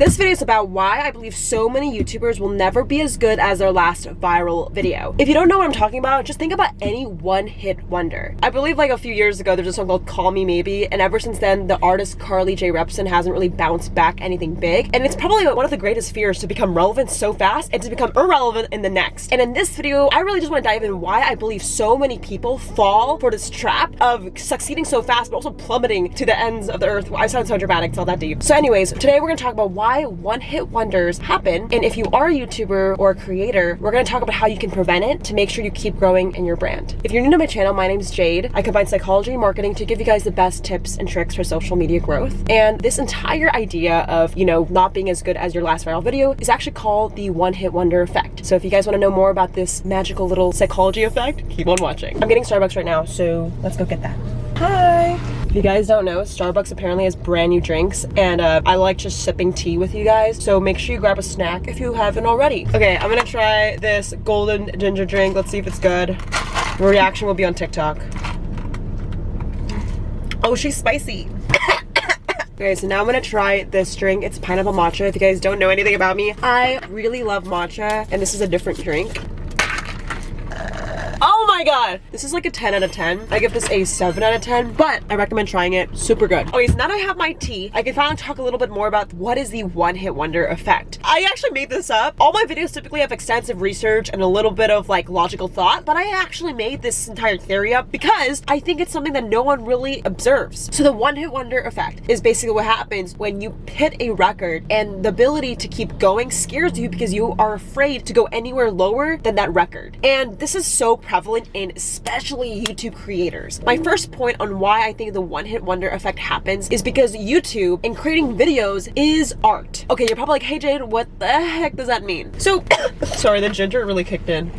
This video is about why I believe so many YouTubers will never be as good as their last viral video. If you don't know what I'm talking about, just think about any one-hit wonder. I believe like a few years ago, there's a song called Call Me Maybe, and ever since then, the artist Carly Rae Jepsen hasn't really bounced back anything big, and it's probably one of the greatest fears to become relevant so fast and to become irrelevant in the next. And in this video, I really just want to dive in why I believe so many people fall for this trap of succeeding so fast, but also plummeting to the ends of the earth. I sound so dramatic, it's all that deep. So anyways, today we're gonna talk about why why one-hit wonders happen. And if you are a YouTuber or a creator, we're gonna talk about how you can prevent it to make sure you keep growing in your brand. If you're new to my channel, my name is Jade. I combine psychology and marketing to give you guys the best tips and tricks for social media growth. And this entire idea of, you know, not being as good as your last viral video is actually called the one-hit wonder effect. So if you guys wanna know more about this magical little psychology effect, keep on watching. I'm getting Starbucks right now, so let's go get that. Hi. If you guys don't know, Starbucks apparently has brand new drinks and uh, I like just sipping tea with you guys. So make sure you grab a snack if you haven't already. Okay, I'm gonna try this golden ginger drink. Let's see if it's good. The reaction will be on TikTok. Oh, she's spicy. Okay, so now I'm gonna try this drink. It's pineapple matcha. If you guys don't know anything about me, I really love matcha, and this is a different drink. My god! This is like a 10 out of 10. I give this a 7 out of 10, but I recommend trying it. Super good. Okay, so now that I have my tea, I can finally talk a little bit more about what is the one-hit wonder effect. I actually made this up. All my videos typically have extensive research and a little bit of like logical thought, but I actually made this entire theory up because I think it's something that no one really observes. So the one-hit wonder effect is basically what happens when you hit a record and the ability to keep going scares you because you are afraid to go anywhere lower than that record. And this is so prevalent in especially YouTube creators. My first point on why I think the one-hit wonder effect happens is because YouTube and creating videos is art. Okay, you're probably like, hey Jade, what the heck does that mean? So, sorry, the ginger really kicked in.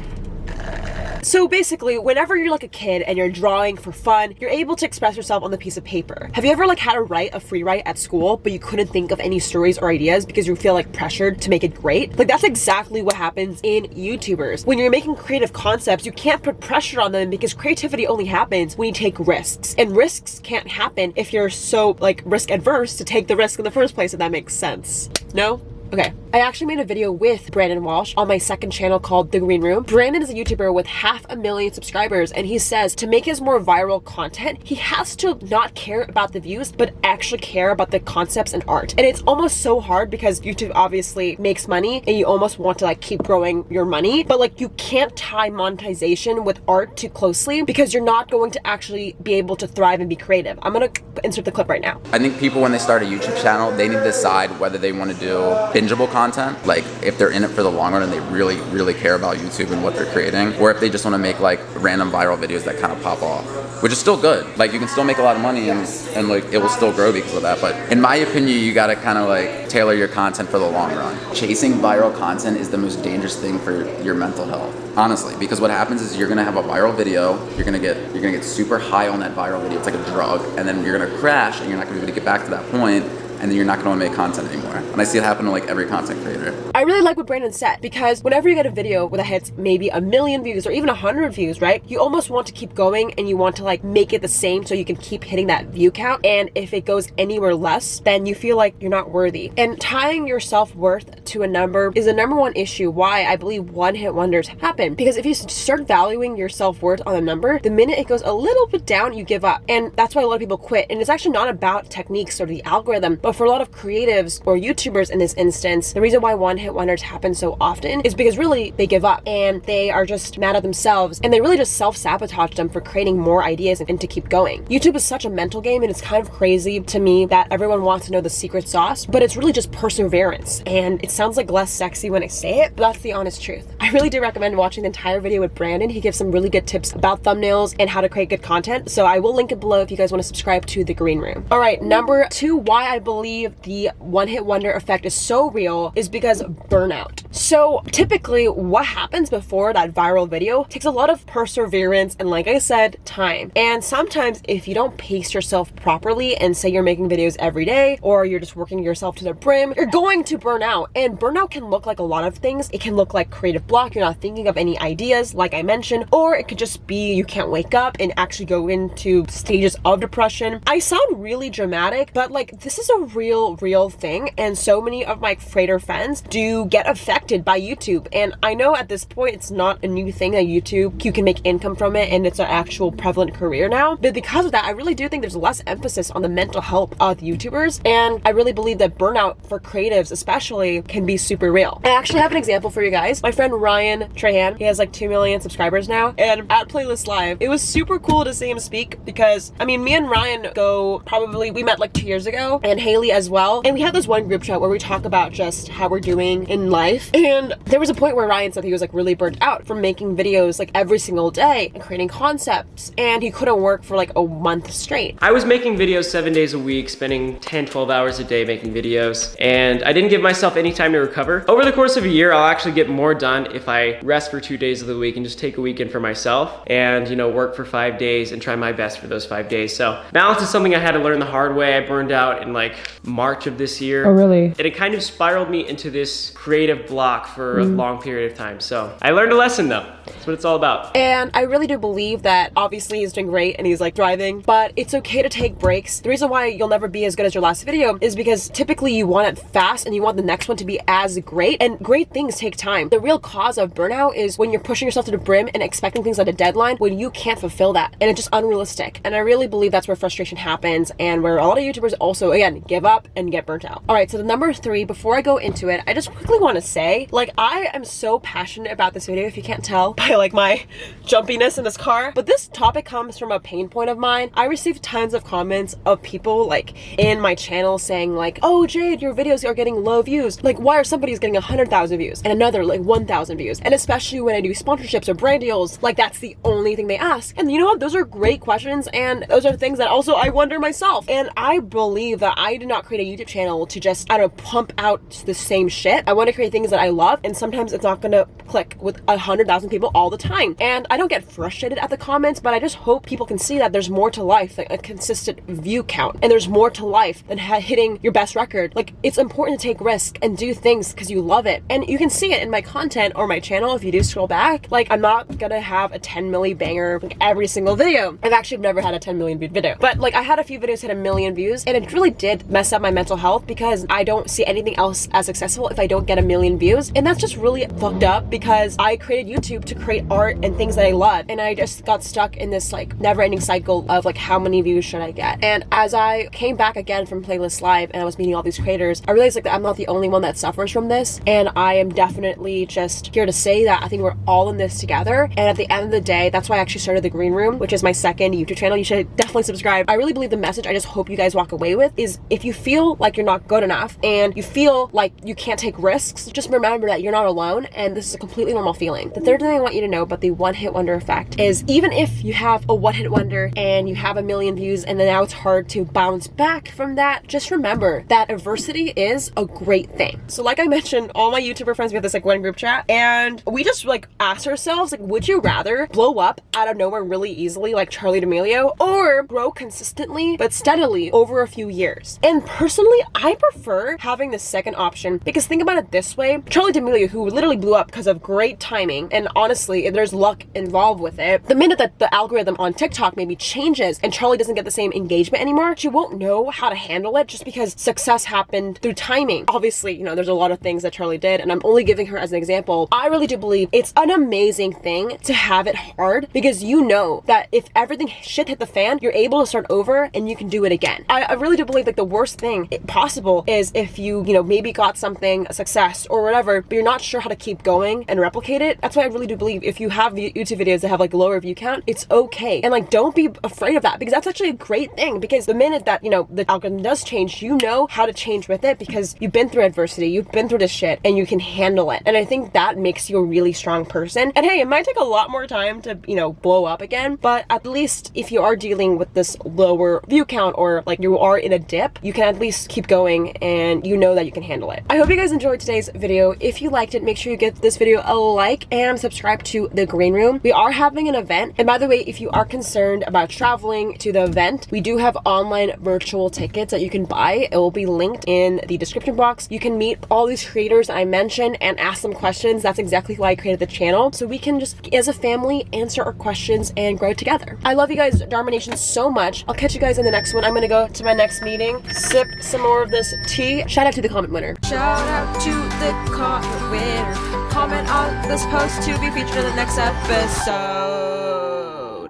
So basically, whenever you're like a kid and you're drawing for fun, you're able to express yourself on the piece of paper. Have you ever like had to write a free write at school, but you couldn't think of any stories or ideas because you feel like pressured to make it great? Like that's exactly what happens in YouTubers. When you're making creative concepts, you can't put pressure on them because creativity only happens when you take risks. And risks can't happen if you're so like risk adverse to take the risk in the first place, if that makes sense. No? Okay, I actually made a video with Brandon Walsh on my second channel called The Green Room. Brandon is a YouTuber with half a million subscribers and he says to make his more viral content, he has to not care about the views, but actually care about the concepts and art. And it's almost so hard because YouTube obviously makes money and you almost want to like keep growing your money, but like you can't tie monetization with art too closely because you're not going to actually be able to thrive and be creative. I'm gonna insert the clip right now. I think people when they start a YouTube channel, they need to decide whether they want to do bingeable content, like if they're in it for the long run and they really, really care about YouTube and what they're creating, or if they just want to make like random viral videos that kind of pop off, which is still good. Like you can still make a lot of money and, and like it will still grow because of that. But in my opinion, you got to kind of like tailor your content for the long run. Chasing viral content is the most dangerous thing for your mental health, honestly, because what happens is you're gonna have a viral video, you're gonna get you're gonna get super high on that viral video. It's like a drug, and then you're gonna crash, and you're not gonna be able to get back to that point and then you're not going to make content anymore. And I see it happen to like every content creator. I really like what Brandon said because whenever you get a video that hits maybe a million views or even a hundred views, right? You almost want to keep going and you want to like make it the same so you can keep hitting that view count. And if it goes anywhere less, then you feel like you're not worthy. And tying your self-worth to a number is the number one issue why I believe one-hit wonders happen. Because if you start valuing your self-worth on a number, the minute it goes a little bit down, you give up. And that's why a lot of people quit. And it's actually not about techniques or the algorithm, but for a lot of creatives or YouTubers in this instance, the reason why one hit wonders happen so often is because really they give up and they are just mad at themselves and they really just self-sabotage them for creating more ideas and to keep going. YouTube is such a mental game and it's kind of crazy to me that everyone wants to know the secret sauce, but it's really just perseverance. And it sounds like less sexy when I say it, but that's the honest truth. I really do recommend watching the entire video with Brandon. He gives some really good tips about thumbnails and how to create good content. So I will link it below if you guys want to subscribe to The Green Room. All right, number two, why I believe believe the one hit wonder effect is so real is because burnout. So typically what happens before that viral video takes a lot of perseverance and like I said, time. And sometimes if you don't pace yourself properly and say you're making videos every day or you're just working yourself to the brim, you're going to burn out. And burnout can look like a lot of things. It can look like creative block you're not thinking of any ideas, like I mentioned, or it could just be you can't wake up and actually go into stages of depression. I sound really dramatic, but like this is a real, real thing. And so many of my creator friends do get affected by YouTube. And I know at this point it's not a new thing that YouTube, you can make income from it and it's an actual prevalent career now. But because of that, I really do think there's less emphasis on the mental health of YouTubers. And I really believe that burnout for creatives, especially, can be super real. I actually have an example for you guys. My friend Ryan Trahan, he has like 2 million subscribers now. And at Playlist Live, it was super cool to see him speak because, I mean, me and Ryan go probably, we met like two years ago, and Haley as well. And we had this one group chat where we talk about just how we're doing in life. And there was a point where Ryan said he was like really burnt out from making videos like every single day and creating concepts. And he couldn't work for like a month straight. I was making videos seven days a week, spending 10, 12 hours a day making videos, and I didn't give myself any time to recover. Over the course of a year, I'll actually get more done if I rest for two days of the week and just take a weekend for myself and, you know, work for five days and try my best for those five days. So balance is something I had to learn the hard way. I burned out in like March of this year. Oh, really? And it kind of spiraled me into this creative block for a mm-hmm. long period of time. So I learned a lesson though. That's what it's all about. And I really do believe that obviously he's doing great and he's like driving, but it's okay to take breaks. The reason why you'll never be as good as your last video is because typically you want it fast and you want the next one to be as great, and great things take time. The real cause of burnout is when you're pushing yourself to the brim and expecting things at a deadline when you can't fulfill that, and it's just unrealistic. And I really believe that's where frustration happens and where a lot of YouTubers also, again, give up and get burnt out. All right, so the number three, before I go into it, I just quickly want to say, like, I am so passionate about this video, if you can't tell by like my jumpiness in this car. But this topic comes from a pain point of mine. I received tons of comments of people like in my channel saying like, oh Jade, your videos are getting low views. Like why are somebody's getting 100,000 views and another like 1,000 views? And especially when I do sponsorships or brand deals, like that's the only thing they ask. And you know what? Those are great questions and those are things that also I wonder myself. And I believe that I did not create a YouTube channel to just, I don't know, pump out the same shit. I want to create things that I love and sometimes it's not gonna click with a hundred thousand people all the time. And I don't get frustrated at the comments, but I just hope people can see that there's more to life than a consistent view count. And there's more to life than hitting your best record. Like it's important to take risk and do things because you love it. And you can see it in my content or my channel if you do scroll back. Like I'm not gonna have a 10 milli banger like every single video. I've actually never had a 10 million viewed video. But like I had a few videos hit a million views and it really did mess up my mental health because I don't see anything else as successful if I don't get a million views. And that's just really fucked up because I created YouTube to create art and things that I love. And I just got stuck in this like never ending cycle of like how many views should I get? And as I came back again from Playlist Live and I was meeting all these creators, I realized like that I'm not the only one that suffers from this. And I am definitely just here to say that I think we're all in this together. And at the end of the day, that's why I actually started the Green Room, which is my second YouTube channel. You should definitely subscribe. I really believe the message I just hope you guys walk away with is if you feel like you're not good enough and you feel like you can't take risks, just remember that you're not alone and this is a completely normal feeling. The third thing I want you to know about the one hit wonder effect is even if you have a one hit wonder and you have a million views and then now it's hard to bounce back from that, just remember that adversity is a great thing. So like I mentioned, all my YouTuber friends, we have this like one group chat and we just like ask ourselves, like, would you rather blow up out of nowhere really easily like Charli D'Amelio or grow consistently but steadily over a few years? And personally, I prefer having the second option because think about it this way, Charli D'Amelio, who literally blew up because of great timing, and honestly, there's luck involved with it. The minute that the algorithm on TikTok maybe changes and Charli doesn't get the same engagement anymore, she won't know how to handle it just because success happened through timing. Obviously, you know, there's a lot of things that Charli did, and I'm only giving her as an example. I really do believe it's an amazing thing to have it hard because you know that if everything shit hit the fan, you're able to start over and you can do it again. I, I really do believe like the worst thing possible is if you, you know, maybe got something, a success or whatever, but you're not sure how to keep going and replicate it. That's why I really do believe if you have YouTube videos that have like lower view count, it's okay. And like, don't be afraid of that because that's actually a great thing because the minute that, you know, the algorithm does change, you know how to change with it because you've been through adversity, you've been through this shit and you can handle it. And I think that makes you a really strong person. And hey, it might take a lot more time to, you know, blow up again, but at least if you are dealing with this lower view count or like you are in a dip, you can at least keep going and you know that you can handle it. I hope you guys enjoyed today's video. If you liked it, make sure you give this video a like and subscribe to the Green Room. We are having an event. And by the way, if you are concerned about traveling to the event, we do have online virtual tickets that you can buy. It will be linked in the description box. You can meet all these creators I mentioned and ask them questions. That's exactly why I created the channel. So we can just, as a family, answer our questions and grow together. I love you guys, Dharma Nation, so much. I'll catch you guys in the next one. I'm gonna go to my next meeting, sip some more of this tea. Shout out to the comment winner. Shout out to the comment winner. Comment on this post to be featured in the next episode.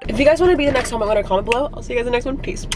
If you guys want to be the next comment winner, comment below. I'll see you guys in the next one. Peace.